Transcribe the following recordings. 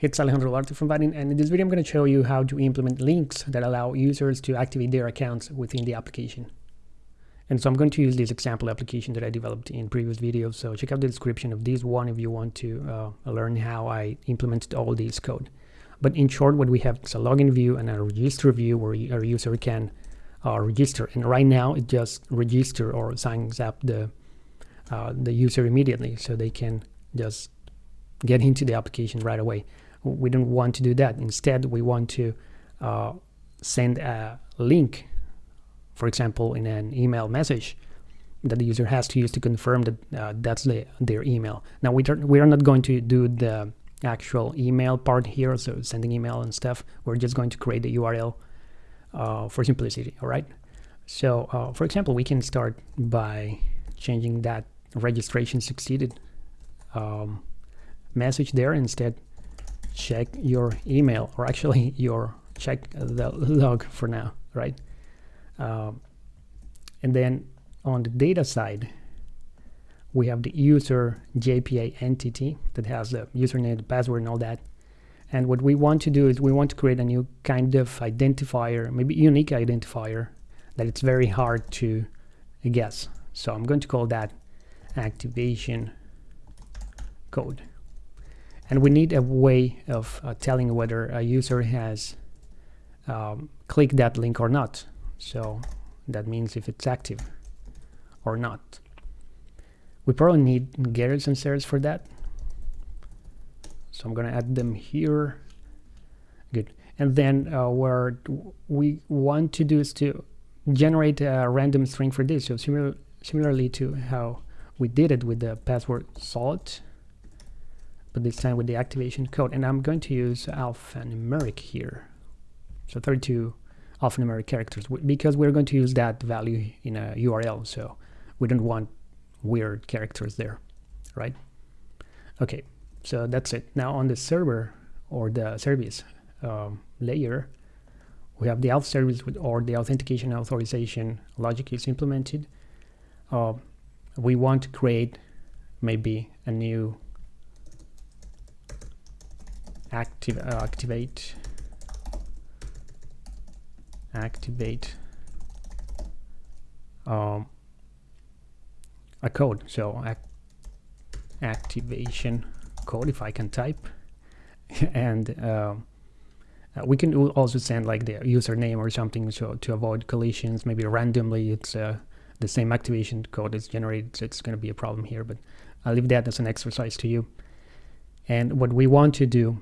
It's Alejandro Duarte from Vaadin, and in this video I'm going to show you how to implement links that allow users to activate their accounts within the application. And so I'm going to use this example application that I developed in previous videos, so check out the description of this one if you want to uh, learn how I implemented all this code. But in short, what we have is a login view and a register view where a user can uh, register. And right now it just register or signs up the, uh, the user immediately, so they can just get into the application right away we don't want to do that. Instead, we want to uh, send a link, for example, in an email message that the user has to use to confirm that uh, that's the, their email. Now, we, we are not going to do the actual email part here, so sending email and stuff. We're just going to create the URL uh, for simplicity, all right? So, uh, for example, we can start by changing that registration succeeded um, message there. Instead, check your email or actually your check the log for now right? Um, and then on the data side we have the user JPA entity that has the username the password and all that. And what we want to do is we want to create a new kind of identifier maybe unique identifier that it's very hard to guess. So I'm going to call that activation code and we need a way of uh, telling whether a user has um, clicked that link or not. So that means if it's active or not. We probably need getters and setters for that. So I'm going to add them here. Good. And then uh, what we want to do is to generate a random string for this. So similar, similarly to how we did it with the password salt but this time with the activation code. And I'm going to use alphanumeric here. So 32 alphanumeric characters because we're going to use that value in a URL. So we don't want weird characters there, right? Okay, so that's it. Now on the server or the service um, layer, we have the auth service with, or the authentication authorization logic is implemented. Uh, we want to create maybe a new active uh, activate. Activate. Um, a code. So ac activation code if I can type. And um, uh, we can also send like the username or something so to avoid collisions. Maybe randomly it's uh, the same activation code is generated so it's going to be a problem here but I'll leave that as an exercise to you. And what we want to do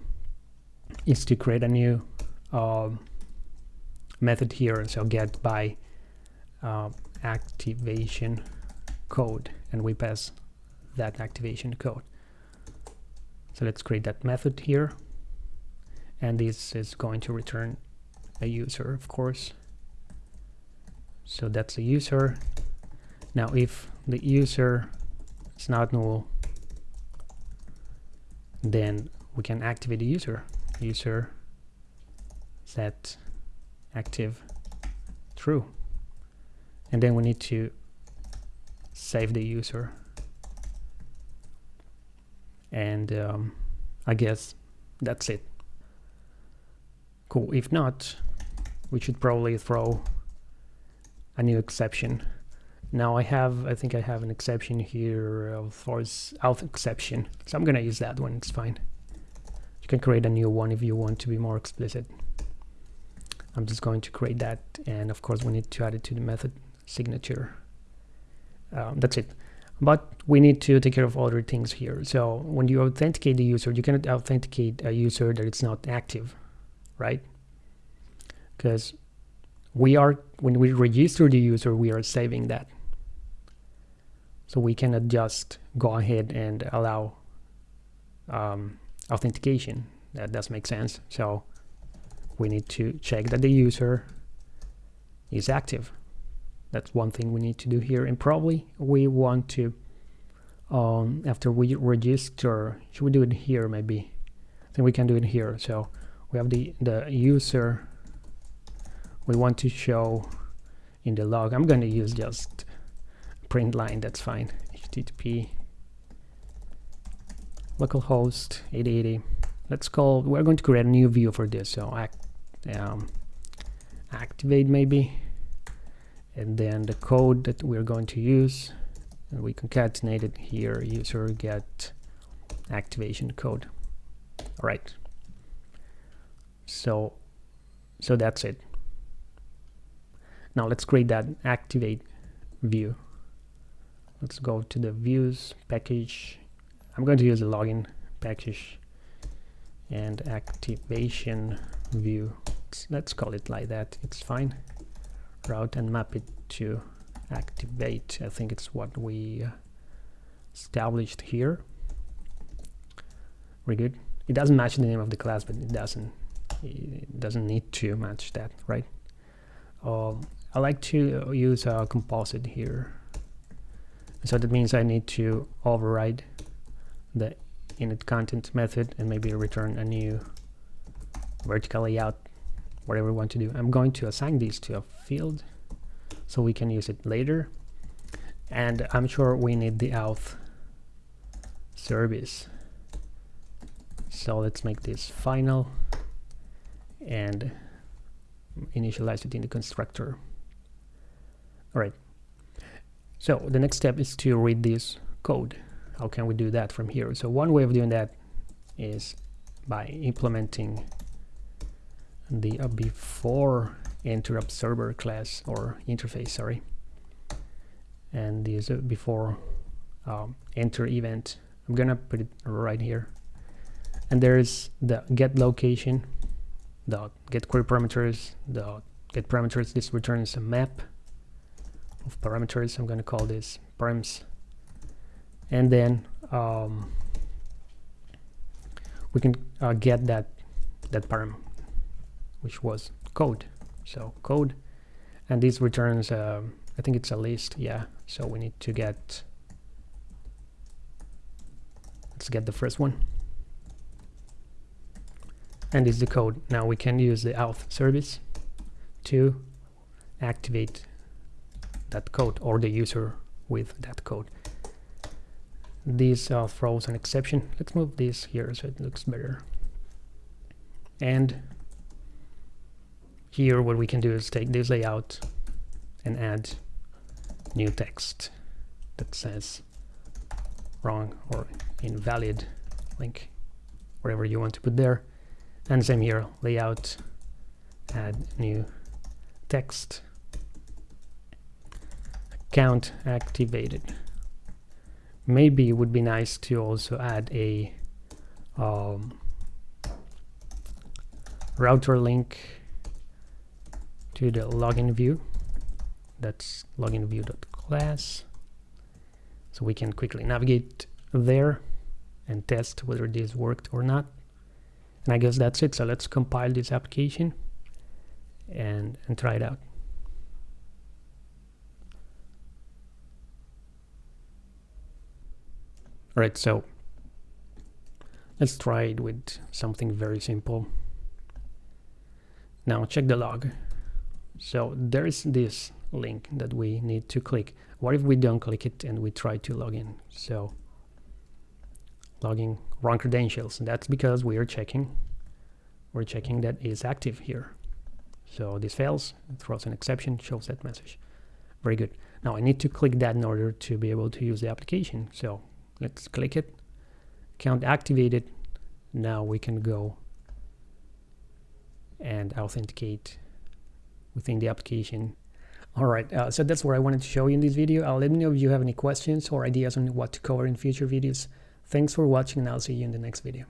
is to create a new uh, method here. So get by uh, activation code and we pass that activation code. So let's create that method here. And this is going to return a user, of course. So that's a user. Now if the user is not null, then we can activate the user user set active true. And then we need to save the user. And um, I guess that's it. Cool. If not we should probably throw a new exception. Now I have I think I have an exception here of force auth exception. So I'm gonna use that one. It's fine you can create a new one if you want to be more explicit. I'm just going to create that and of course we need to add it to the method signature. Um, that's it. But we need to take care of other things here. So when you authenticate the user, you cannot authenticate a user that it's not active, right? Because we are, when we register the user, we are saving that. So we cannot just go ahead and allow um, authentication. That does make sense. So we need to check that the user is active. That's one thing we need to do here. And probably we want to, um, after we register, should we do it here maybe? I think we can do it here. So we have the, the user we want to show in the log. I'm going to use just print line, that's fine. HTTP localhost 8080 let's call we're going to create a new view for this. So act, um, activate maybe and then the code that we're going to use and we concatenate it here user get activation code. All right so so that's it. Now let's create that activate view. Let's go to the views package I'm going to use a login package and activation view. Let's, call it like that. It's fine. Route and map it to activate. I think it's what we established here. We're good. It doesn't match the name of the class but it doesn't it doesn't need to match that right? Um, I like to use a composite here. So that means I need to override the init content method and maybe return a new vertical layout whatever we want to do. I'm going to assign these to a field so we can use it later. And I'm sure we need the auth service. So let's make this final and initialize it in the constructor. All right. So the next step is to read this code how can we do that from here? So one way of doing that is by implementing the uh, before enter observer class or interface sorry and this uh, before um, enter event. I'm gonna put it right here. And there's the get location the get query parameters the get parameters. This returns a map of parameters. I'm gonna call this params and then um, we can uh, get that that param which was code. So code and this returns uh, I think it's a list yeah. So we need to get let's get the first one. And is the code. Now we can use the auth service to activate that code or the user with that code this uh, throws an exception. Let's move this here so it looks better. And here what we can do is take this layout and add new text that says wrong or invalid link, whatever you want to put there. And same here, layout, add new text, account activated maybe it would be nice to also add a um, router link to the login view. That's login view.class so we can quickly navigate there and test whether this worked or not. And I guess that's it. So let's compile this application and and try it out Alright, so let's try it with something very simple. Now check the log. So there's this link that we need to click. What if we don't click it and we try to log in? So logging wrong credentials. That's because we are checking we're checking that is active here. So this fails, throws an exception, shows that message. Very good. Now I need to click that in order to be able to use the application. So let's click it. Account activated. Now we can go and authenticate within the application. All right uh, so that's what i wanted to show you in this video. Uh, let me know if you have any questions or ideas on what to cover in future videos. Thanks for watching and i'll see you in the next video